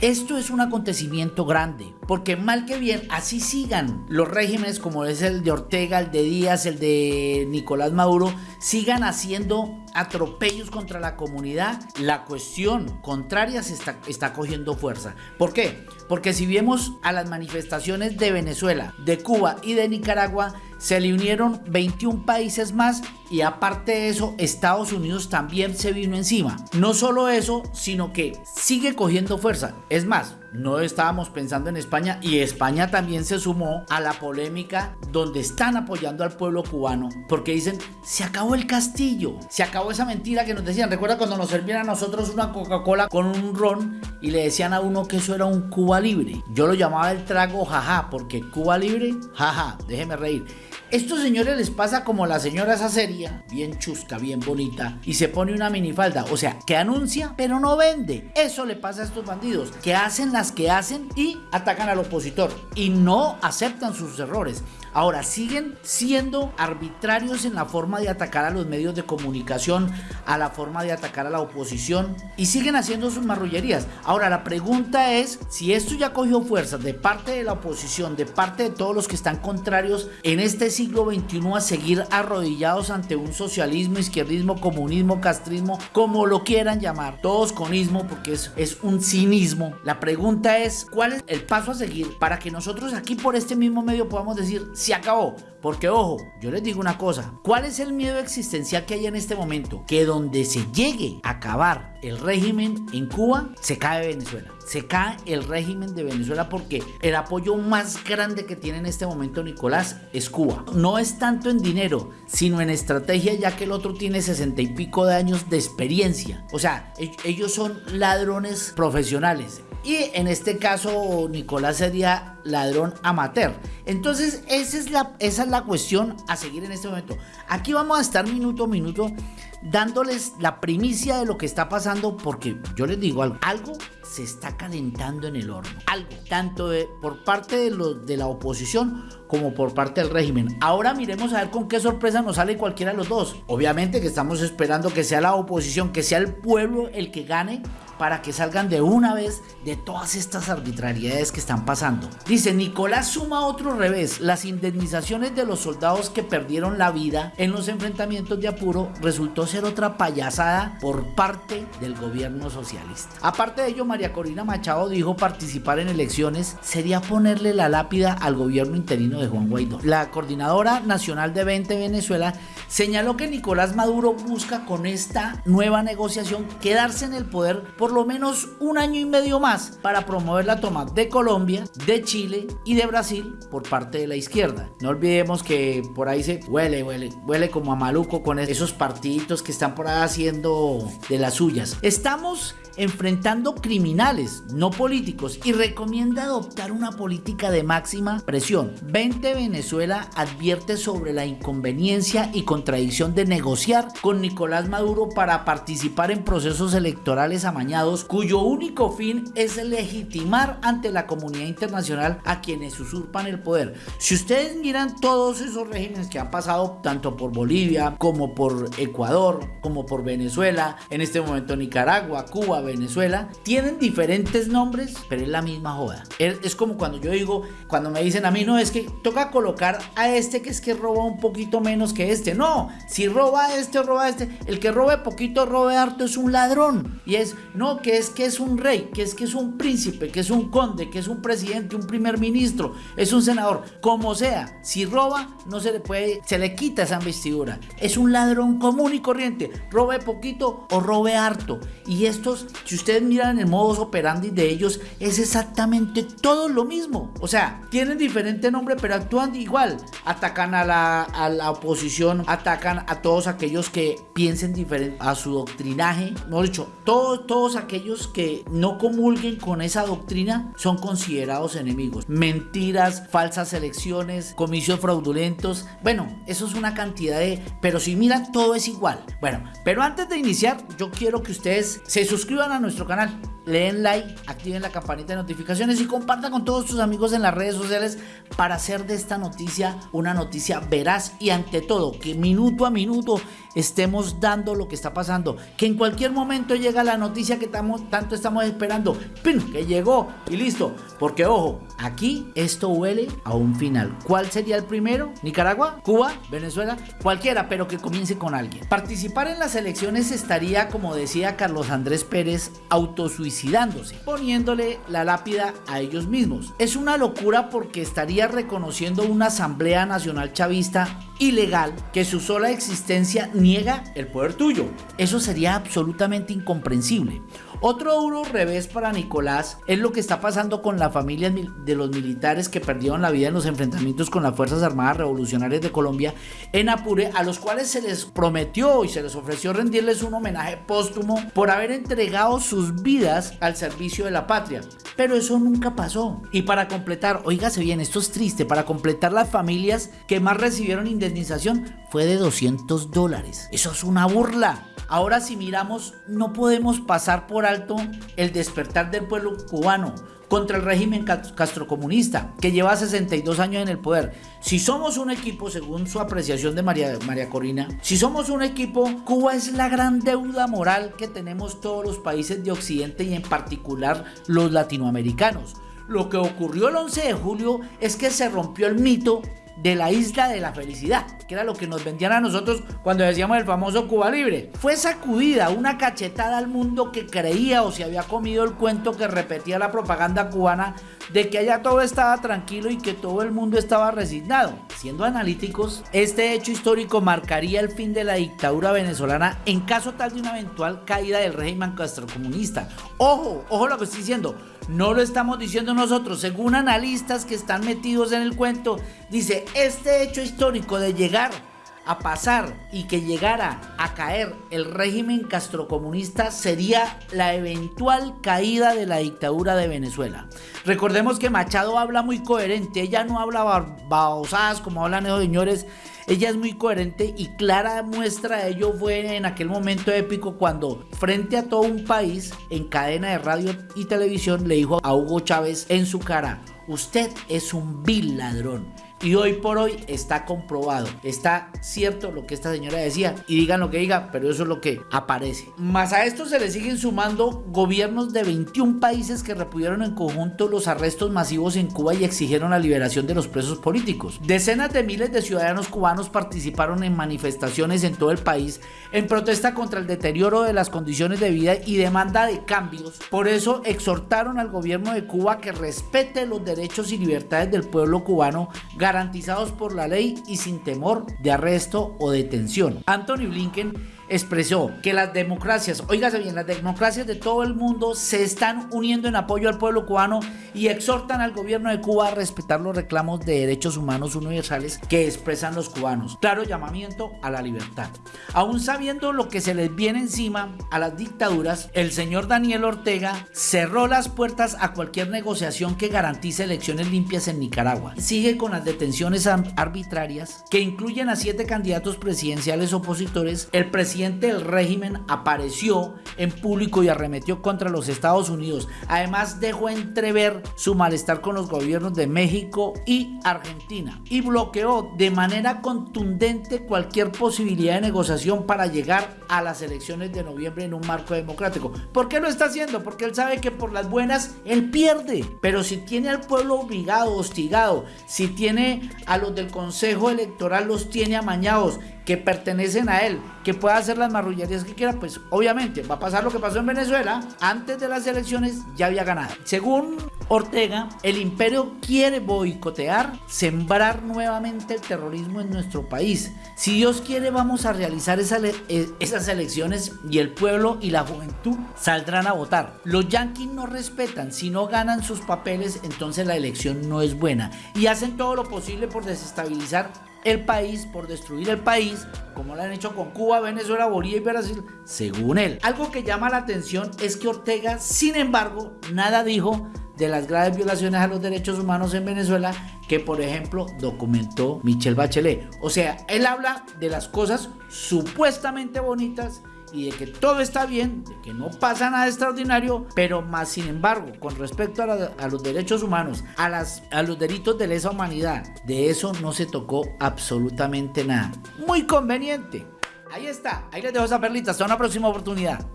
Esto es un acontecimiento grande, porque mal que bien, así sigan los regímenes como es el de Ortega, el de Díaz, el de Nicolás Maduro, sigan haciendo atropellos contra la comunidad, la cuestión contraria se está, cogiendo fuerza. ¿Por qué? Porque si vemos a las manifestaciones de Venezuela, de Cuba y de Nicaragua, se le unieron 21 países más y aparte de eso, Estados Unidos también se vino encima. No solo eso, sino que sigue cogiendo fuerza. Es más, no estábamos pensando en España y España también se sumó a la polémica donde están apoyando al pueblo cubano porque dicen, se acabó el castillo, se acabó esa mentira que nos decían. Recuerda cuando nos servían a nosotros una Coca-Cola con un ron y le decían a uno que eso era un Cuba libre. Yo lo llamaba el trago jaja porque Cuba libre, jaja, déjeme reír. Estos señores les pasa como la señora esa seria, bien chusca, bien bonita, y se pone una minifalda, o sea, que anuncia pero no vende. Eso le pasa a estos bandidos, que hacen las que hacen y atacan al opositor y no aceptan sus errores. Ahora, siguen siendo arbitrarios en la forma de atacar a los medios de comunicación, a la forma de atacar a la oposición y siguen haciendo sus marrullerías. Ahora, la pregunta es si esto ya cogió fuerza de parte de la oposición, de parte de todos los que están contrarios en este siglo XXI a seguir arrodillados ante un socialismo, izquierdismo, comunismo, castrismo, como lo quieran llamar, todos con ismo porque es, es un cinismo. La pregunta es, ¿cuál es el paso a seguir para que nosotros aquí por este mismo medio podamos decir, se acabó. Porque ojo, yo les digo una cosa, ¿cuál es el miedo existencial que hay en este momento? Que donde se llegue a acabar el régimen en Cuba, se cae Venezuela. Se cae el régimen de Venezuela porque el apoyo más grande que tiene en este momento Nicolás es Cuba. No es tanto en dinero, sino en estrategia, ya que el otro tiene sesenta y pico de años de experiencia. O sea, e-, ellos son ladrones profesionales. Y en este caso Nicolás sería ladrón amateur. Entonces esa es, la, esa es la cuestión a seguir en este momento. Aquí vamos a estar minuto a minuto dándoles la primicia de lo que está pasando porque yo les digo algo, algo se está calentando en el horno, algo, tanto por parte de la oposición como por parte del régimen. Ahora miremos a ver con qué sorpresa nos sale cualquiera de los dos. Obviamente que estamos esperando que sea la oposición, que sea el pueblo el que gane para que salgan de una vez de todas estas arbitrariedades que están pasando. Dice, Nicolás suma otro revés. Las indemnizaciones de los soldados que perdieron la vida en los enfrentamientos de Apuro resultó ser otra payasada por parte del gobierno socialista. Aparte de ello, María Corina Machado dijo participar en elecciones sería ponerle la lápida al gobierno interino Juan Guaidó. La coordinadora nacional de 20 Venezuela señaló que Nicolás Maduro busca con esta nueva negociación quedarse en el poder por lo menos un año y medio más para promover la toma de Colombia, de Chile y de Brasil por parte de la izquierda. No olvidemos que por ahí se huele, huele, huele como a maluco con esos partiditos que están por ahí haciendo de las suyas. Estamos enfrentando criminales, no políticos, y recomienda adoptar una política de máxima presión. 20 Venezuela advierte sobre la inconveniencia y contradicción de negociar con Nicolás Maduro para participar en procesos electorales amañados cuyo único fin es legitimar ante la comunidad internacional a quienes usurpan el poder. Si ustedes miran todos esos regímenes que han pasado tanto por Bolivia como por Ecuador, como por Venezuela, en este momento Nicaragua, Cuba, Venezuela, tienen diferentes nombres, pero es la misma joda. Es como cuando yo digo, cuando me dicen a mí, no, es que toca colocar a este que es que roba un poquito menos que este. No, si roba este o roba este, el que robe poquito, robe harto es un ladrón. Y es, no, que es que es un rey, que es que es un príncipe, que es un conde, que es un presidente, un primer ministro, es un senador, como sea. Si roba, no se le puede, se le quita esa investidura. Es un ladrón común y corriente, robe poquito o robe harto. Y estos si ustedes miran el modus operandi de ellos, es exactamente todo lo mismo. O sea, tienen diferente nombre, pero actúan igual. Atacan a la, a la oposición, atacan a todos aquellos que piensen diferente a su doctrinaje. Mejor dicho, todos, todos aquellos que no comulguen con esa doctrina son considerados enemigos. Mentiras, falsas elecciones, comicios fraudulentos. Bueno, eso es una cantidad de... Pero si miran, todo es igual. Bueno, pero antes de iniciar, yo quiero que ustedes se suscriban a nuestro canal, leen like, activen la campanita de notificaciones y compartan con todos sus amigos en las redes sociales para hacer de esta noticia una noticia veraz y ante todo que minuto a minuto estemos dando lo que está pasando, que en cualquier momento llega la noticia que tanto estamos esperando, ¡pin! que llegó y listo, porque ojo, aquí esto huele a un final. ¿Cuál sería el primero? ¿Nicaragua? ¿Cuba? ¿Venezuela? Cualquiera, pero que comience con alguien. Participar en las elecciones estaría, como decía Carlos Andrés Pérez, autosuicidándose, poniéndole la lápida a ellos mismos. Es una locura porque estaría reconociendo una Asamblea Nacional Chavista ilegal que su sola existencia niega el poder tuyo. Eso sería absolutamente incomprensible. Otro duro revés para Nicolás es lo que está pasando con la familia de los militares que perdieron la vida en los enfrentamientos con las Fuerzas Armadas Revolucionarias de Colombia en Apure, a los cuales se les prometió y se les ofreció rendirles un homenaje póstumo por haber entregado sus vidas al servicio de la patria. Pero eso nunca pasó. Y para completar, oígase bien, esto es triste, para completar las familias que más recibieron indemnización fue de 200 dólares. Eso es una burla. Ahora si miramos, no podemos pasar por el despertar del pueblo cubano contra el régimen castrocomunista que lleva 62 años en el poder. Si somos un equipo, según su apreciación de María, María Corina, si somos un equipo, Cuba es la gran deuda moral que tenemos todos los países de Occidente y en particular los latinoamericanos. Lo que ocurrió el 11 de julio es que se rompió el mito de la isla de la felicidad, que era lo que nos vendían a nosotros cuando decíamos el famoso Cuba Libre. Fue sacudida una cachetada al mundo que creía o se había comido el cuento que repetía la propaganda cubana de que allá todo estaba tranquilo y que todo el mundo estaba resignado. Siendo analíticos, este hecho histórico marcaría el fin de la dictadura venezolana en caso tal de una eventual caída del régimen castrocomunista. Ojo, ojo lo que estoy diciendo. No lo estamos diciendo nosotros, según analistas que están metidos en el cuento, dice, este hecho histórico de llegar a pasar y que llegara a caer el régimen castrocomunista sería la eventual caída de la dictadura de Venezuela. Recordemos que Machado habla muy coherente, ella no habla babosadas como hablan esos señores, ella es muy coherente y clara muestra de ello fue en aquel momento épico cuando frente a todo un país en cadena de radio y televisión le dijo a Hugo Chávez en su cara, usted es un vil ladrón y hoy por hoy está comprobado, está cierto lo que esta señora decía y digan lo que diga, pero eso es lo que aparece. Más a esto se le siguen sumando gobiernos de 21 países que repudieron en conjunto los arrestos masivos en Cuba y exigieron la liberación de los presos políticos. Decenas de miles de ciudadanos cubanos participaron en manifestaciones en todo el país en protesta contra el deterioro de las condiciones de vida y demanda de cambios. Por eso exhortaron al gobierno de Cuba que respete los derechos y libertades del pueblo cubano garantizados por la ley y sin temor de arresto o detención. Anthony Blinken expresó que las democracias, oígase bien, las democracias de todo el mundo se están uniendo en apoyo al pueblo cubano y exhortan al gobierno de Cuba a respetar los reclamos de derechos humanos universales que expresan los cubanos. Claro llamamiento a la libertad. Aún sabiendo lo que se les viene encima a las dictaduras, el señor Daniel Ortega cerró las puertas a cualquier negociación que garantice elecciones limpias en Nicaragua. Sigue con las detenciones arbitrarias que incluyen a siete candidatos presidenciales opositores. El presidente del régimen apareció en público y arremetió contra los Estados Unidos. Además dejó entrever su malestar con los gobiernos de México y Argentina y bloqueó de manera contundente cualquier posibilidad de negociación para llegar a las elecciones de noviembre en un marco democrático. ¿Por qué lo está haciendo? Porque él sabe que por las buenas él pierde. Pero si tiene al pueblo obligado, hostigado, si tiene a los del Consejo Electoral, los tiene amañados, que pertenecen a él, que pueda hacer las marrullerías que quiera, pues obviamente va a pasar lo que pasó en Venezuela. Antes de las elecciones ya había ganado. Según Ortega, el imperio quiere boicotear, sembrar nuevamente el terrorismo en nuestro país. Si Dios quiere, vamos a realizar e, esas elecciones y el pueblo y la juventud saldrán a votar. Los yanquis no respetan, si no ganan sus papeles, entonces la elección no es buena. Y hacen todo lo posible por desestabilizar el país, por destruir el país, como lo han hecho con Cuba, Venezuela, Bolivia y Brasil, según él. Algo que llama la atención es que Ortega, sin embargo, nada dijo de las graves violaciones a los derechos humanos en Venezuela que, por ejemplo, documentó Michelle Bachelet. O sea, él habla de las cosas supuestamente bonitas y de que todo está bien, de que no pasa nada extraordinario, pero más sin embargo, con respecto a, los derechos humanos, a, las, a los delitos de lesa humanidad, de eso no se tocó absolutamente nada. Muy conveniente. Ahí está, ahí les dejo esa perlita, hasta una próxima oportunidad.